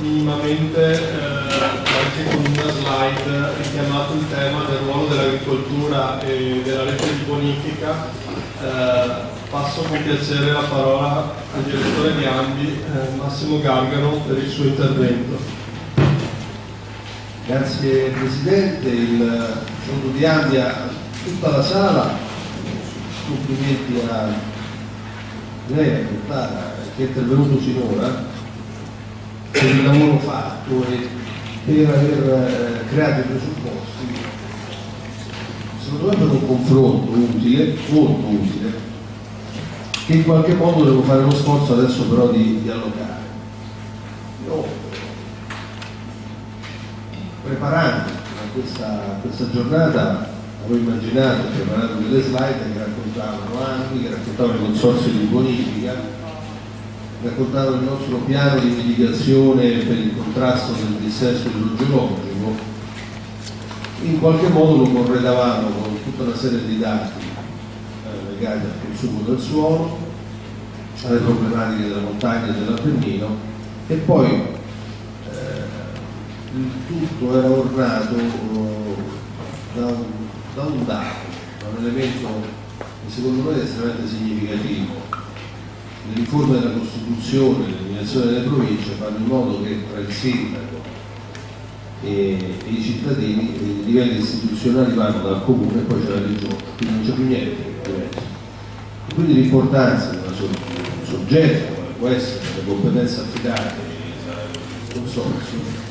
minimamente eh, anche con una slide richiamato il tema del ruolo dell'agricoltura e della rete di bonifica. Eh, passo con piacere la parola al direttore di Ambi, eh, Massimo Gargano, per il suo intervento. Grazie Presidente, il fondo di Ambi a tutta la sala, complimenti a lei, a che è intervenuto sinora per il lavoro fatto e per aver eh, creato i presupposti secondo me per un confronto utile, molto utile che in qualche modo devo fare lo sforzo adesso però di, di allocare. Io preparando questa, questa giornata avevo immaginato, preparato delle slide che raccontavano anni, che raccontavano i consorsi di bonifica raccontato il nostro piano di mitigazione per il contrasto del dissesto idrogeologico, in qualche modo lo corredavamo con tutta una serie di dati eh, legati al consumo del suolo, alle problematiche della montagna e dell'Appennino e poi eh, il tutto era ornato eh, da, un, da un dato, da un elemento che secondo me è estremamente significativo le riforme della Costituzione, l'eliminazione delle province fanno in modo che tra il sindaco e, e i cittadini i livelli istituzionali vanno dal comune e poi c'è la regione, quindi non c'è più niente che diverso. Quindi l'importanza di un soggetto come può essere le competenze affidate al consorzio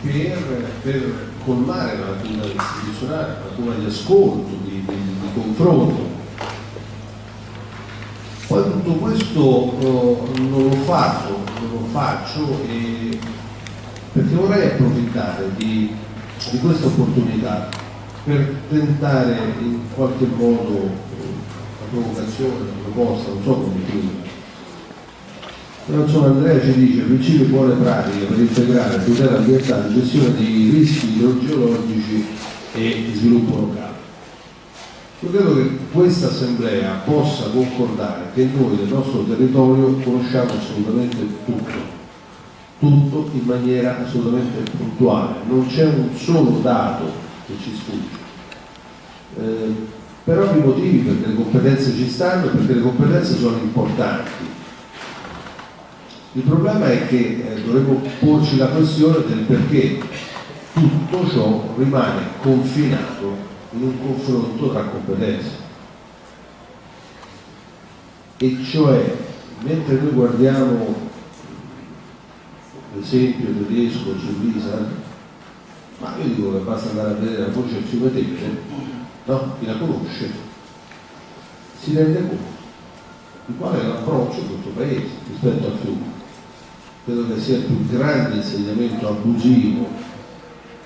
per, per, colmare la lacuna istituzionale, la lacuna di ascolto, di, di, di confronto tutto questo eh, non l'ho fatto, non lo faccio e, perché vorrei approfittare di, di questa opportunità per tentare in qualche modo la provocazione, la proposta, non so come chiudere. Però insomma Andrea ci dice principi buone pratiche per integrare tutela ambientale, gestione dei rischi idrogeologici e sviluppo locale. Io credo che questa assemblea possa concordare che noi del nostro territorio conosciamo assolutamente tutto, tutto in maniera assolutamente puntuale, non c'è un solo dato che ci sfugge. Eh, per ovvi motivi, perché le competenze ci stanno e perché le competenze sono importanti. Il problema è che eh, dovremmo porci la questione del perché tutto ciò rimane confinato in un confronto tra competenze. E cioè, mentre noi guardiamo l'esempio tedesco su Lisa, ma io dico che basta andare a vedere la voce del fiume Tevere, no? chi la conosce, si rende conto di qual è l'approccio di questo paese rispetto al fiume. Credo che sia il più grande insegnamento abusivo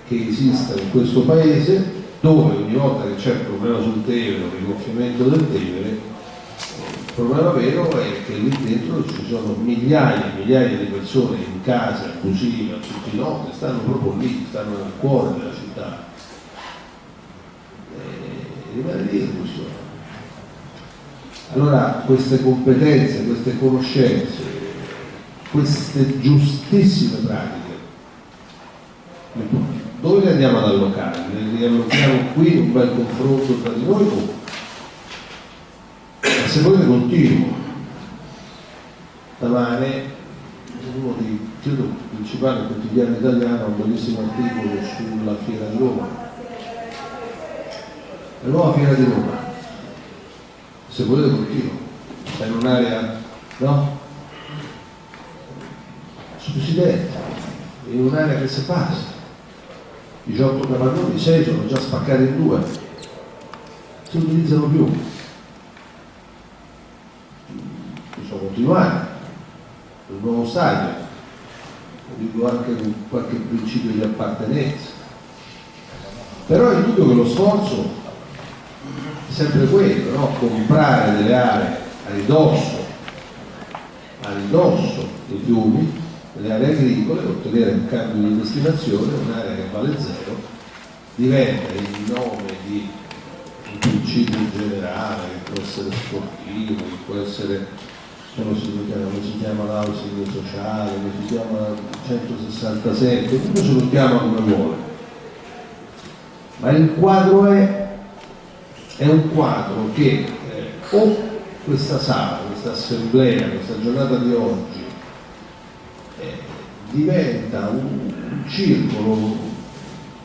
che esista in questo paese dove ogni volta che c'è il problema sul Tevere il rigonfiamento del Tevere il problema vero è che lì dentro ci sono migliaia e migliaia di persone in case abusive, a tutti i noti, stanno proprio lì, stanno nel cuore della città. E rimane lì in questione. Allora queste competenze, queste conoscenze, queste giustissime pratiche, andiamo ad allocare? Le riallochiamo qui un bel confronto tra di noi o se volete continuo stamane uno dei credo, principali quotidiani italiani ha un bellissimo articolo sulla fiera di Roma la nuova fiera di Roma se volete continuo sta in un'area no? su Presidente in un'area che si passa 18 capannoni, 6 sono già spaccati in due, si utilizzano più. Possiamo continuare, il nuovo stadio, dico anche con qualche principio di appartenenza. Però è indubbio che lo sforzo è sempre quello, no? comprare delle aree a ridosso, a ridosso dei fiumi le aree agricole, ottenere un cambio di destinazione, un'area che vale zero, diventa in nome di un principio generale che può essere sportivo, che può essere come si come chiama l'housing sociale, come si chiama 167, uno se lo chiama come vuole. Ma il quadro è, è un quadro che eh, o questa sala, questa assemblea, questa giornata di oggi diventa un, un circolo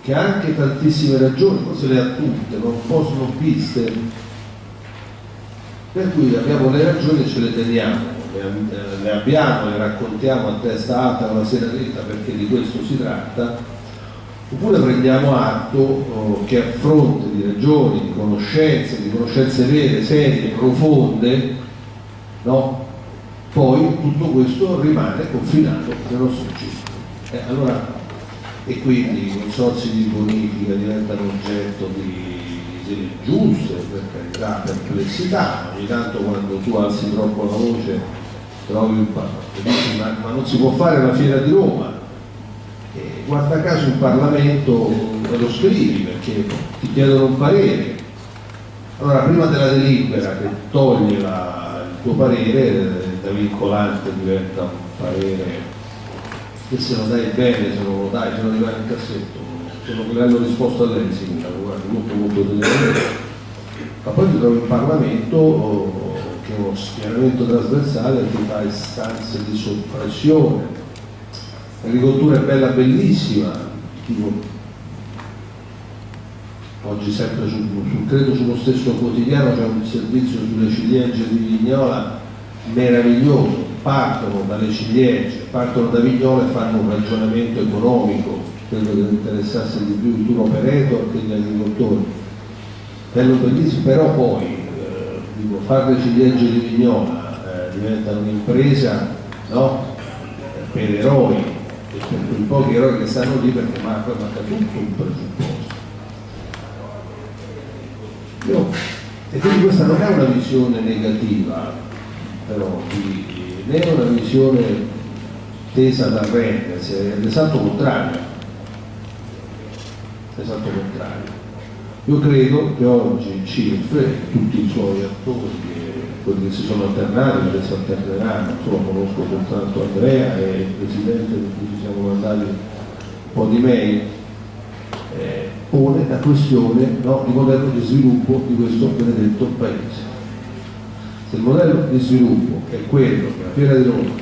che ha anche tantissime ragioni, forse le ha tutte, ma un po' snobbiste, per cui abbiamo le ragioni e ce le teniamo, le, le abbiamo, le raccontiamo a testa alta una sera dritta perché di questo si tratta, oppure prendiamo atto oh, che a fronte di ragioni, di conoscenze, di conoscenze vere, serie, profonde, no? Poi tutto questo rimane confinato nel nostro circolo. Eh, allora, e quindi i consorsi di bonifica diventano oggetto di idee giuste, per carità, perplessità, ogni tanto quando tu alzi troppo la voce trovi un dici, ma, ma non si può fare la fiera di Roma. E guarda caso in Parlamento lo scrivi perché ti chiedono un parere. Allora prima della delibera che toglie la, il tuo parere, da vincolante diventa un parere che se lo dai bene, se non lo dai, se lo rimane in cassetto, sono che hanno risposto a lei, sindaco, guarda, molto molto delicatamente. Ma poi ti trovi in Parlamento oh, che è uno schieramento trasversale che fa istanze di soppressione. L'agricoltura è bella, bellissima, tipo, oggi sempre su, su, credo sullo stesso quotidiano c'è un servizio sulle ciliegie di Vignola meraviglioso, partono dalle ciliegie, partono da Vignola e fanno un ragionamento economico credo che interessasse di più il tour operator che gli agricoltori. Bello bellissimo, però poi eh, dico, fare le ciliegie di Vignola eh, diventa un'impresa no? per eroi e per quei pochi eroi che stanno lì perché manca, manca tutto un presupposto. Io, e quindi questa non è una visione negativa, però, di, né è una visione tesa ad arrendersi, è l'esatto contrario l'esatto contrario. Io credo che oggi il CIF e tutti i suoi attori, quelli che si sono alternati, che si alterneranno, insomma conosco soltanto Andrea e il Presidente con cui ci siamo mandati un po' di mail, eh, pone la questione no, di modello di sviluppo di questo benedetto Paese. Se il modello di sviluppo è quello che la Fiera di Roma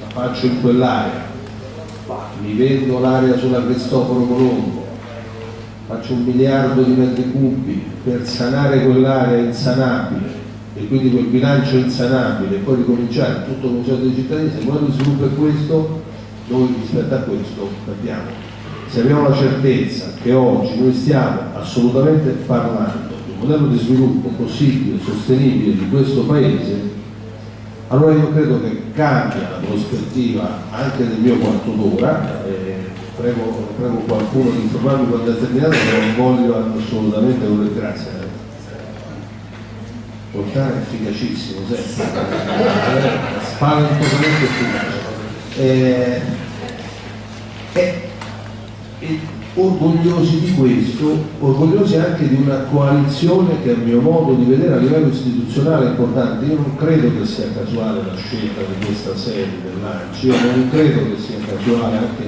la faccio in quell'area, mi vendo l'area sulla Cristoforo Colombo, faccio un miliardo di metri cubi per sanare quell'area insanabile e quindi quel bilancio insanabile e poi ricominciare tutto il museo dei cittadini, se il modello di sviluppo è questo, noi rispetto a questo capiamo. Se abbiamo la certezza che oggi noi stiamo assolutamente parlando modello di sviluppo possibile, sostenibile di questo Paese, allora io credo che cambia la prospettiva anche del mio quarto d'ora, eh, prego, prego, qualcuno di informarmi quando è terminato, non voglio assolutamente grazie. Portare è efficacissimo, spaventosamente efficace. Eh, eh, eh, orgogliosi di questo, orgogliosi anche di una coalizione che a mio modo di vedere a livello istituzionale è importante. Io non credo che sia casuale la scelta di questa sede dell'ANCI, io non credo che sia casuale anche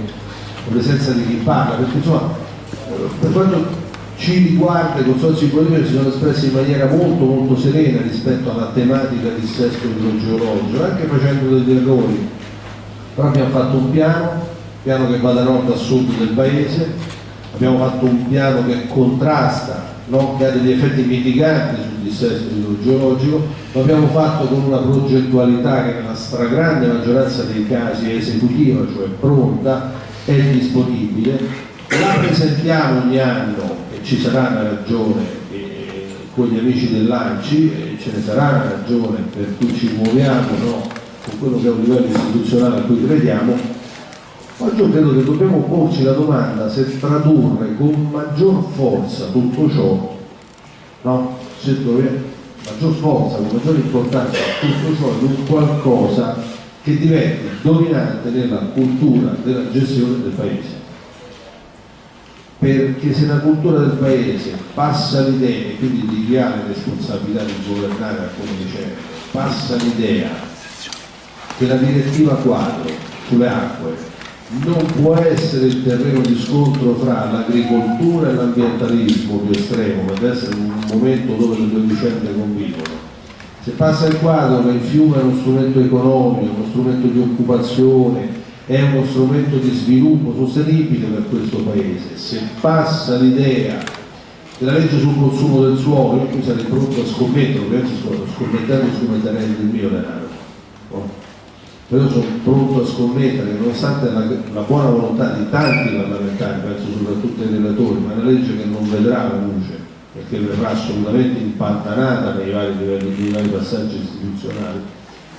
la presenza di chi parla, perché insomma per quanto ci riguarda i consorzi politici si sono espressi in maniera molto molto serena rispetto alla tematica di sesto idrogeologico, anche facendo degli errori, però abbiamo fatto un piano, piano che va da nord a sud del paese, abbiamo fatto un piano che contrasta, no? che ha degli effetti mitiganti sul dissesto idrogeologico, lo abbiamo fatto con una progettualità che nella stragrande maggioranza dei casi è esecutiva, cioè pronta, è disponibile, la presentiamo ogni anno e ci sarà una ragione con gli amici dell'ANCI, e ce ne sarà una ragione per cui ci muoviamo no? con quello che è un livello istituzionale a cui crediamo, Oggi io credo che dobbiamo porci la domanda se tradurre con maggior forza tutto ciò, no? Se dove, maggior forza, con maggior importanza tutto ciò in un qualcosa che diventi dominante nella cultura della gestione del paese. Perché se la cultura del paese passa l'idea, quindi di chi ha le responsabilità di governare, come dicevo, passa l'idea che la direttiva quadro sulle acque non può essere il terreno di scontro fra l'agricoltura e l'ambientalismo più estremo, ma deve essere un momento dove le due vicende convivono. Se passa il quadro che il fiume è uno strumento economico, uno strumento di occupazione, è uno strumento di sviluppo sostenibile per questo Paese, se passa l'idea della legge sul consumo del suolo, io qui sarei pronto a scommettere, ovviamente scommettendo scommetterei del mio denaro. No? Però sono pronto a scommettere nonostante la, la, buona volontà di tanti parlamentari, penso soprattutto ai relatori, ma è una legge che non vedrà la luce perché verrà assolutamente impantanata nei vari livelli, nei vari passaggi istituzionali,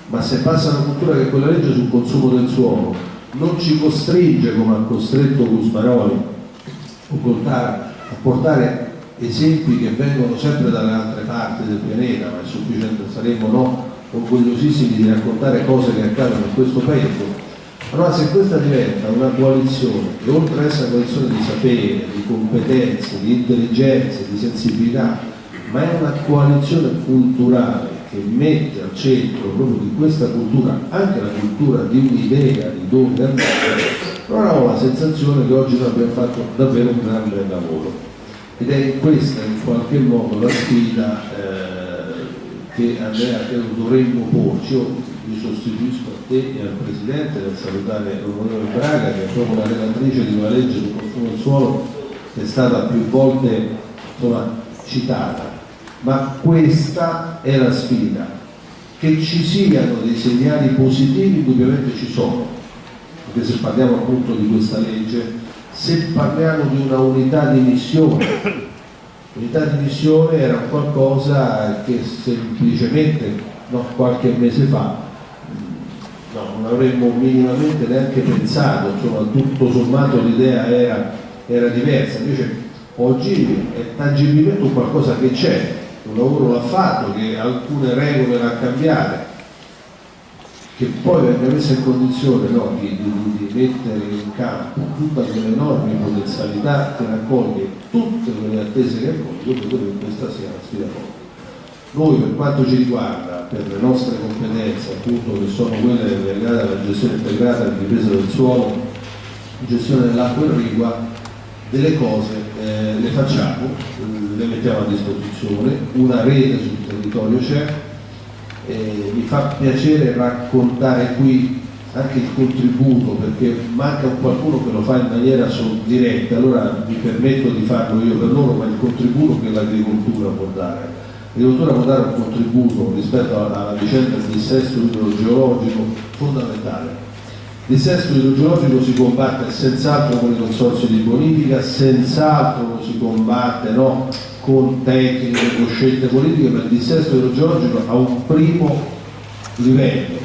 ma se passa una cultura che quella legge sul consumo del suolo non ci costringe come ha costretto Gusmaroli a portare esempi che vengono sempre dalle altre parti del pianeta, ma è sufficiente, saremo no orgogliosissimi di raccontare cose che accadono in questo paese, allora se questa diventa una coalizione che oltre ad essere una coalizione di sapere, di competenze, di intelligenze, di sensibilità, ma è una coalizione culturale che mette al centro proprio di questa cultura anche la cultura di un'idea di dove andare, allora ho la sensazione che oggi noi abbiamo fatto davvero un grande lavoro. Ed è questa in qualche modo la sfida eh, che Andrea credo dovremmo porci, io mi sostituisco a te e al Presidente per salutare l'Onorevole Braga che è proprio la relatrice di una legge sul consumo del suolo che è stata più volte insomma, citata, ma questa è la sfida, che ci siano dei segnali positivi indubbiamente ci sono, perché se parliamo appunto di questa legge, se parliamo di una unità di missione L'unità di missione era qualcosa che semplicemente no, qualche mese fa no, non avremmo minimamente neanche pensato, insomma tutto sommato l'idea era, era, diversa, invece oggi è tangibilmente un qualcosa che c'è, un lavoro l'ha fatto, che alcune regole l'ha cambiate, che poi venga messa in condizione no, di, di, di, mettere in campo tutta quell'enorme potenzialità che raccoglie tutte quelle attese che raccoglie, io credo che questa sia una sfida forte. Noi per quanto ci riguarda, per le nostre competenze appunto che sono quelle legate alla gestione integrata alla difesa del suolo, gestione dell'acqua irrigua, delle cose eh, le facciamo, le mettiamo a disposizione, una rete sul territorio c'è, eh, mi fa piacere raccontare qui anche il contributo perché manca un qualcuno che lo fa in maniera diretta, allora mi permetto di farlo io per loro, ma il contributo che l'agricoltura può dare. L'agricoltura può dare un contributo rispetto alla vicenda del dissesto idrogeologico fondamentale. Il dissesto idrogeologico si combatte senz'altro con i consorsi di bonifica, senz'altro lo si combatte no? Con tecniche, con scelte politiche, ma il dissesto idrogeologico ha un primo livello,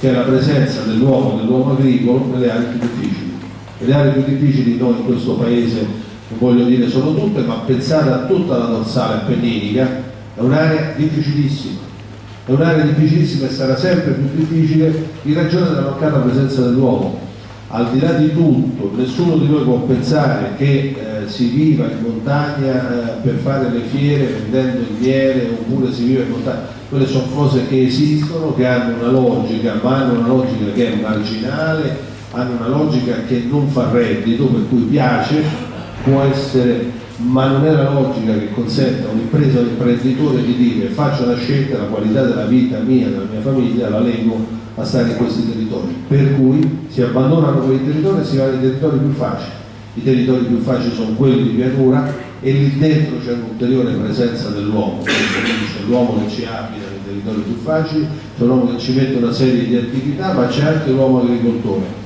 che è la presenza dell'uomo, dell'uomo agricolo nelle aree più difficili. Le aree più difficili noi in questo paese, non voglio dire solo tutte, ma pensate a tutta la dorsale appenninica, è un'area difficilissima. È un'area difficilissima e sarà sempre più difficile in ragione della mancata presenza dell'uomo al di là di tutto, nessuno di noi può pensare che eh, si viva in montagna eh, per fare le fiere vendendo il miele oppure si vive in montagna, quelle sono cose che esistono, che hanno una logica, ma hanno una logica che è marginale, hanno una logica che non fa reddito, per cui piace, può essere, ma non è la logica che consente a un'impresa o un imprenditore di dire faccio una scelta, la qualità della vita mia, della mia famiglia, la leggo a stare in questi territori, per cui si abbandonano quei territori e si va nei territori più facili. I territori più facili sono quelli di pianura e lì dentro c'è un'ulteriore presenza dell'uomo, c'è l'uomo che ci abita nei territori più facili, c'è l'uomo che ci mette una serie di attività, ma c'è anche l'uomo agricoltore.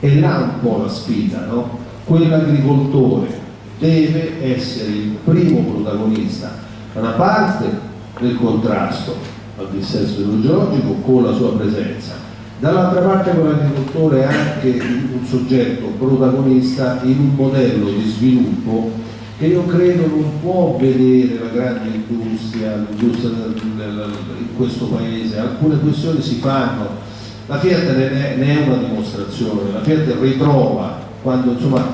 E là un po' la sfida, no? Quell'agricoltore deve essere il primo protagonista da una parte del contrasto al dissesto idrogeologico con la sua presenza. Dall'altra parte con l'agricoltore è anche un soggetto protagonista in un modello di sviluppo che io credo non può vedere la grande industria, l'industria in questo paese, alcune questioni si fanno, la Fiat ne è una dimostrazione, la Fiat ritrova quando insomma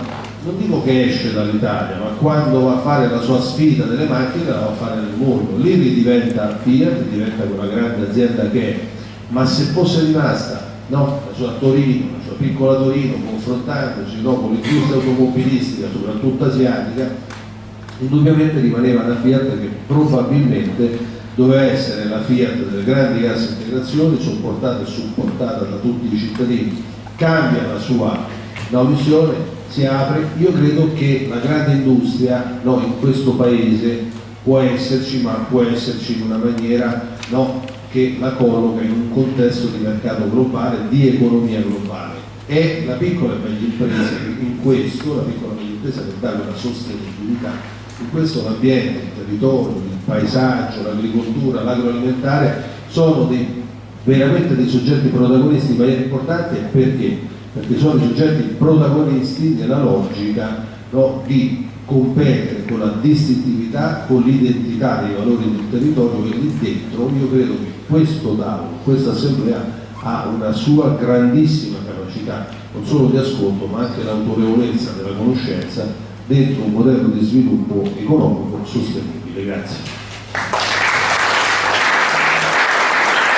non dico che esce dall'Italia, ma quando va a fare la sua sfida delle macchine la va a fare nel mondo. Lì diventa Fiat, diventa quella grande azienda che è, ma se fosse rimasta no, la sua Torino, la sua piccola Torino, confrontandosi no, con l'industria automobilistica, soprattutto asiatica, indubbiamente rimaneva una Fiat che probabilmente doveva essere la Fiat delle grandi casse integrazioni, sopportata e supportata da tutti i cittadini, cambia la sua audizione, si apre, io credo che la grande industria no, in questo paese può esserci, ma può esserci in una maniera no, che la colloca in un contesto di mercato globale, di economia globale. È la piccola e media impresa in questo, la piccola e media impresa che dà una sostenibilità. In questo l'ambiente, il territorio, il paesaggio, l'agricoltura, l'agroalimentare sono dei, veramente dei soggetti protagonisti in maniera importante perché perché sono i soggetti protagonisti nella logica no, di competere con la distintività, con l'identità dei valori del territorio e lì dentro io credo che questo tavolo, questa assemblea ha una sua grandissima capacità non solo di ascolto ma anche l'autorevolezza della conoscenza dentro un modello di sviluppo economico sostenibile. Grazie.